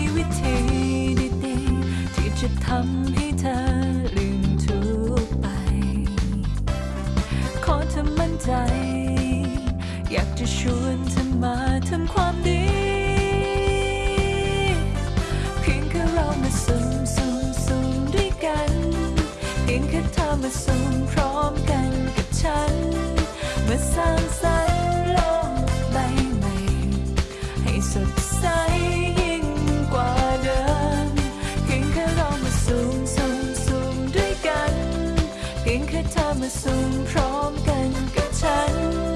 มีวิธีดีๆที่จะทำให้เธอลืมทุกไป ขอเธอมั่นใจ อยากจะชวนเธอมาทำความดี เพียงแค่เรามาซุ่มซุ่มซุ่มด้วยกัน เพียงแค่เธอมาซุ่มพร้อมกันกับฉัน มาสร้างสรรค์โลกใบใหม่ให้สดใส พียงแค่เธอมาซุ่มพร้อมกันกับฉัน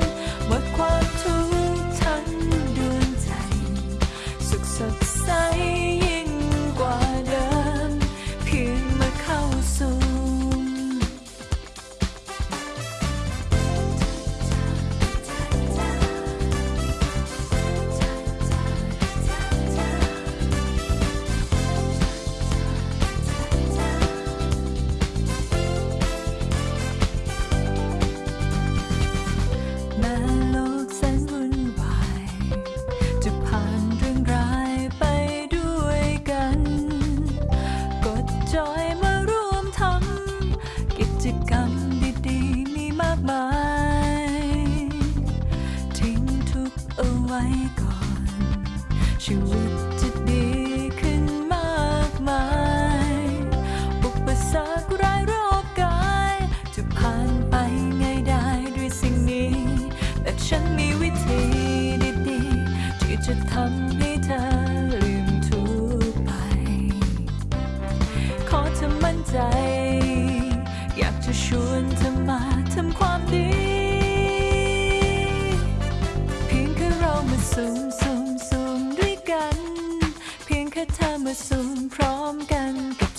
ว้ก่อน ชีวิตจะดีขึ้นมากมายอุปสรรคร้ายรอบกาย จะผ่านไปไงได้ด้วยสิ่งนี้ แต่ฉันมีวิธีดีๆที่จะทำให้เธอลืมทุกไป ขอเธอมั่นใจ อยากจะชวนเธอ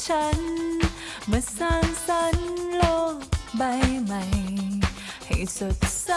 ฉัน มาสร้างสรรค์โลกใบใหม่ ให้สดใส